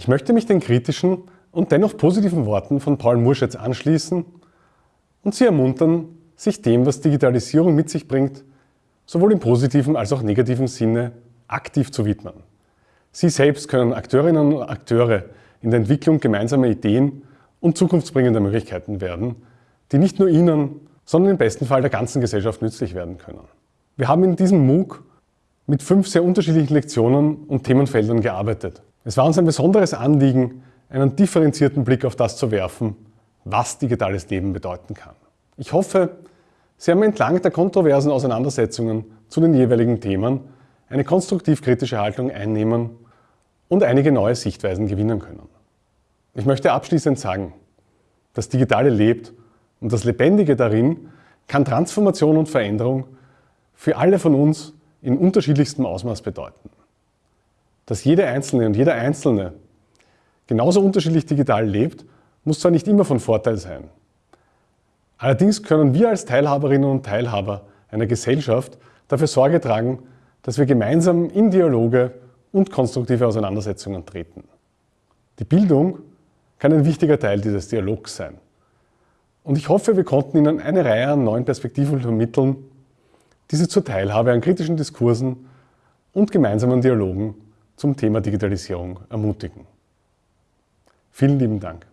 Ich möchte mich den kritischen und dennoch positiven Worten von Paul Murschetz anschließen und Sie ermuntern, sich dem, was Digitalisierung mit sich bringt, sowohl im positiven als auch negativen Sinne aktiv zu widmen. Sie selbst können Akteurinnen und Akteure in der Entwicklung gemeinsamer Ideen und zukunftsbringender Möglichkeiten werden, die nicht nur Ihnen, sondern im besten Fall der ganzen Gesellschaft nützlich werden können. Wir haben in diesem MOOC mit fünf sehr unterschiedlichen Lektionen und Themenfeldern gearbeitet. Es war uns ein besonderes Anliegen, einen differenzierten Blick auf das zu werfen, was digitales Leben bedeuten kann. Ich hoffe, Sie haben entlang der kontroversen Auseinandersetzungen zu den jeweiligen Themen eine konstruktiv-kritische Haltung einnehmen und einige neue Sichtweisen gewinnen können. Ich möchte abschließend sagen, das Digitale lebt und das Lebendige darin kann Transformation und Veränderung für alle von uns in unterschiedlichstem Ausmaß bedeuten. Dass jede Einzelne und jeder Einzelne genauso unterschiedlich digital lebt, muss zwar nicht immer von Vorteil sein. Allerdings können wir als Teilhaberinnen und Teilhaber einer Gesellschaft dafür Sorge tragen, dass wir gemeinsam in Dialoge und konstruktive Auseinandersetzungen treten. Die Bildung kann ein wichtiger Teil dieses Dialogs sein. Und ich hoffe, wir konnten Ihnen eine Reihe an neuen Perspektiven vermitteln, die Sie zur Teilhabe an kritischen Diskursen und gemeinsamen Dialogen zum Thema Digitalisierung ermutigen. Vielen lieben Dank.